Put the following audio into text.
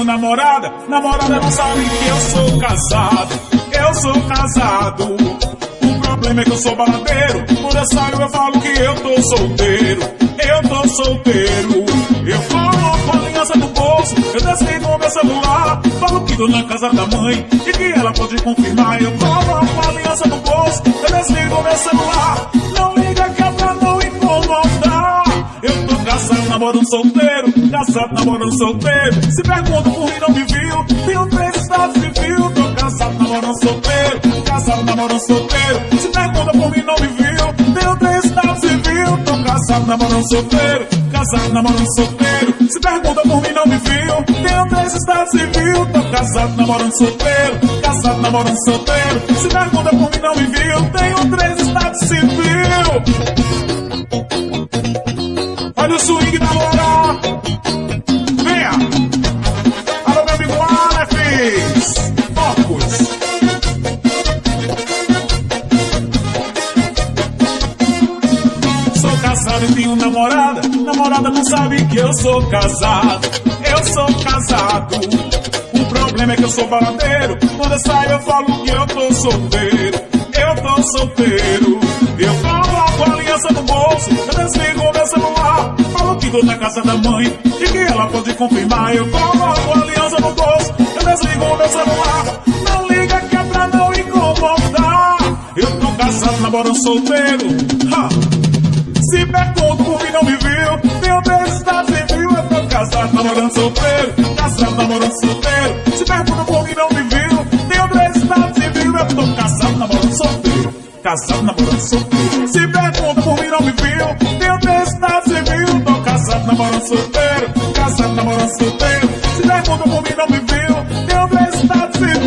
tenho namorada. Namorada não sabe que eu sou casado. Eu sou casado. O problema é que eu sou baladeiro. Por essa eu falo que eu tô solteiro. Eu tô solteiro. Eu coloco a aliança no bolso. Eu desligo meu celular. Falo que tô na casa da mãe. E que ela pode confirmar. Eu coloco a aliança no bolso. Eu desligo meu celular. Namorando solteiro. Casado, namorando solteiro. Se pergunta por mim, não me viu. Tenho três estados civil. Tô casado, namorando solteiro. Casado, namorando solteiro. Se pergunta por mim, não me viu. Tenho três estados civil. Tô casado, namorando solteiro. Casado, namorando solteiro. Se pergunta por mim, não me viu. Tenho três estados civil. Tô casado, namorando solteiro. Casado, namorando solteiro. Se pergunta por mim, não me viu. Tenho swing da Loura. Venha. Alô, meu amigo Aleph. Focus. Sou casado e tenho namorada. Namorada não sabe que eu sou casado. Eu sou casado. O problema é que eu sou baladeiro. Quando eu saio eu falo que eu tô solteiro. Eu tô solteiro. Que na casa da mãe. E que ela pode confirmar. Eu coloco a aliança no bolso. Eu desligo meu celular. Não liga que é pra não incomodar. Eu tô casado, namorando solteiro. Ha! Se pergunto por mim não me viu, tenho três estados civil, eu tô casado, namorando solteiro, casado, namorando solteiro. Se pergunta por mim não me viu, tenho três estados civil, eu tô casado, namorando solteiro, casado, namorando solteiro. Se pergunta por mim não me viu, solteiro, casado, namorado solteiro. Se der mundo comigo não me viu. Deus está cidade